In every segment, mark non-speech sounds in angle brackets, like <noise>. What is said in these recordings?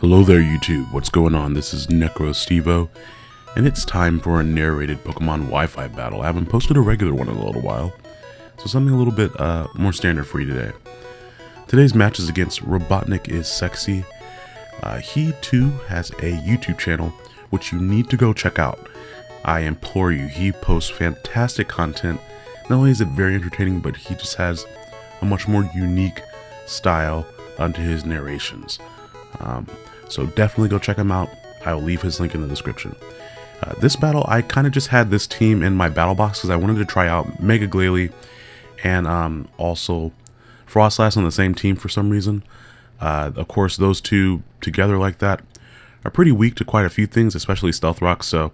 Hello there YouTube, what's going on? This is NecroStevo, and it's time for a narrated Pokemon Wi-Fi battle. I haven't posted a regular one in a little while, so something a little bit uh, more standard for you today. Today's match is against Robotnik is Sexy. Uh, he too has a YouTube channel, which you need to go check out. I implore you, he posts fantastic content. Not only is it very entertaining, but he just has a much more unique style unto his narrations. Um, so definitely go check him out. I will leave his link in the description. Uh, this battle, I kind of just had this team in my battle box because I wanted to try out Mega Glalie and um, also Froslass on the same team for some reason. Uh, of course, those two together like that are pretty weak to quite a few things, especially Stealth Rock, so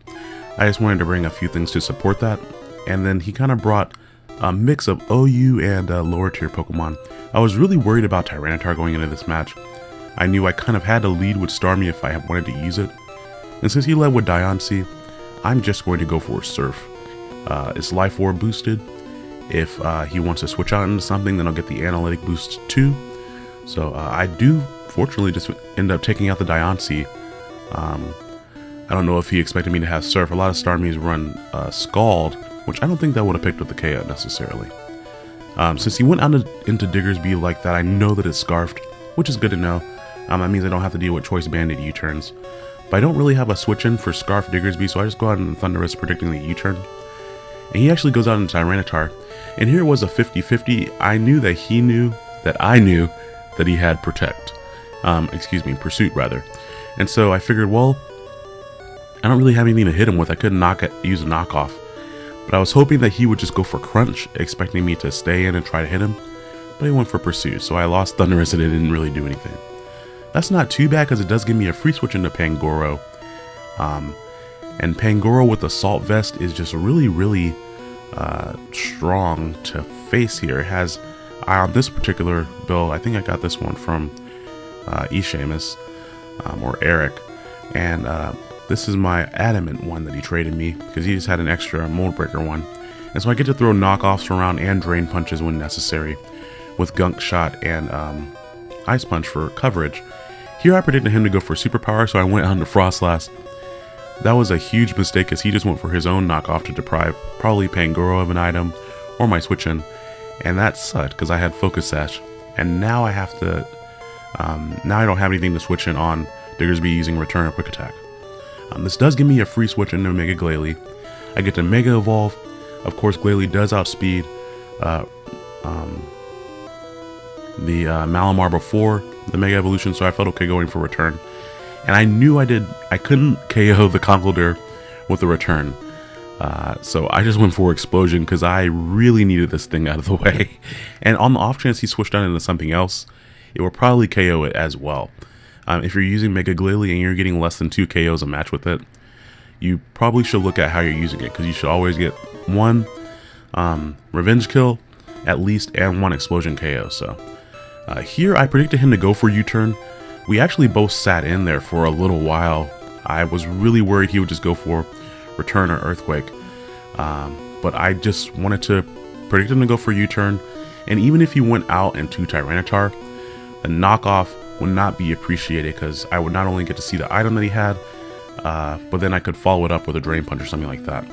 I just wanted to bring a few things to support that. And then he kind of brought a mix of OU and uh, lower tier Pokemon. I was really worried about Tyranitar going into this match. I knew I kind of had to lead with Starmie if I wanted to use it. And since he led with Diancie, I'm just going to go for a Surf. Uh, it's Life Orb boosted. If uh, he wants to switch out into something, then I'll get the Analytic boost too. So uh, I do, fortunately, just end up taking out the Diancie. Um, I don't know if he expected me to have Surf. A lot of Starmies run uh, Scald, which I don't think that would have picked up the KO necessarily. Um, since he went out into Diggersby like that, I know that it's Scarfed, which is good to know. Um, that means I don't have to deal with Choice Banded U-turns. But I don't really have a switch in for Scarf Diggersby, so I just go out and Thundurus predicting the U-turn. And he actually goes out into Tyranitar. And here was a 50-50. I knew that he knew that I knew that he had Protect. Um, excuse me, Pursuit rather. And so I figured, well, I don't really have anything to hit him with. I couldn't knock it, use a knockoff. But I was hoping that he would just go for Crunch, expecting me to stay in and try to hit him. But he went for Pursuit, so I lost Thundurus and it didn't really do anything. That's not too bad because it does give me a free switch into Pangoro. Um, and Pangoro with Assault Vest is just really, really uh, strong to face here. It has, on this particular build, I think I got this one from uh, Eshamus, um, or Eric. And uh, this is my Adamant one that he traded me because he just had an extra Mold Breaker one. And so I get to throw knockoffs around and Drain Punches when necessary with Gunk Shot and um, Ice Punch for coverage. Here I predicted him to go for superpower, so I went on to Froslass. That was a huge mistake as he just went for his own knockoff to deprive probably Pangoro of an item or my switch in. And that sucked because I had Focus Sash. And now I have to, um, now I don't have anything to switch in on Diggersby using Return or Quick Attack. Um, this does give me a free switch into Mega Glalie. I get to Mega Evolve. Of course, Glalie does outspeed uh, um, the uh, Malamar before the Mega Evolution, so I felt okay going for return. And I knew I did, I couldn't KO the Conkeldurr with the return. Uh, so I just went for Explosion because I really needed this thing out of the <laughs> way. And on the off chance he switched out into something else, it will probably KO it as well. Um, if you're using Mega Glalie and you're getting less than 2 KOs a match with it, you probably should look at how you're using it because you should always get one um, Revenge Kill at least and one Explosion KO. So uh, here I predicted him to go for U-turn. We actually both sat in there for a little while. I was really worried he would just go for return or earthquake. Um, but I just wanted to predict him to go for U-turn. And even if he went out into Tyranitar, the knockoff would not be appreciated because I would not only get to see the item that he had, uh, but then I could follow it up with a Drain Punch or something like that.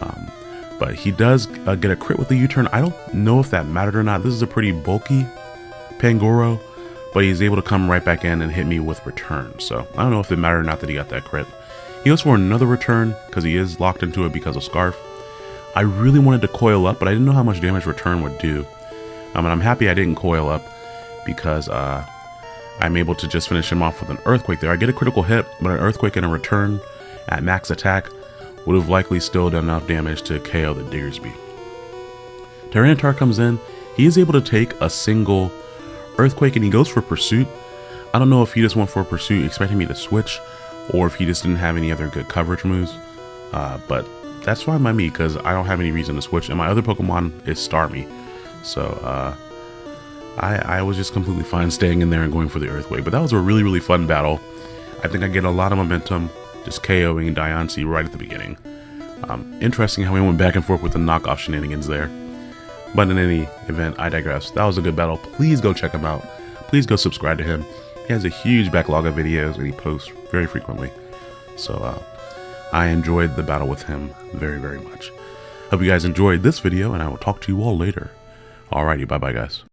Um, but he does uh, get a crit with the U-turn. I don't know if that mattered or not. This is a pretty bulky Pangoro, but he's able to come right back in and hit me with return. So I don't know if it mattered or not that he got that crit. He goes for another return because he is locked into it because of Scarf. I really wanted to coil up, but I didn't know how much damage return would do. Um, and I'm happy I didn't coil up because uh, I'm able to just finish him off with an Earthquake there. I get a critical hit, but an Earthquake and a return at max attack would have likely still done enough damage to KO the Diggersby. Tyranitar comes in. He is able to take a single Earthquake and he goes for Pursuit. I don't know if he just went for Pursuit expecting me to switch or if he just didn't have any other good coverage moves. Uh, but that's fine by me because I don't have any reason to switch. And my other Pokemon is Starmie. So uh, I, I was just completely fine staying in there and going for the Earthquake. But that was a really, really fun battle. I think I get a lot of momentum just KOing Diancie right at the beginning. Um, interesting how we went back and forth with the knockoff shenanigans there. But in any event, I digress. That was a good battle. Please go check him out. Please go subscribe to him. He has a huge backlog of videos and he posts very frequently. So uh, I enjoyed the battle with him very, very much. Hope you guys enjoyed this video and I will talk to you all later. Alrighty, bye bye guys.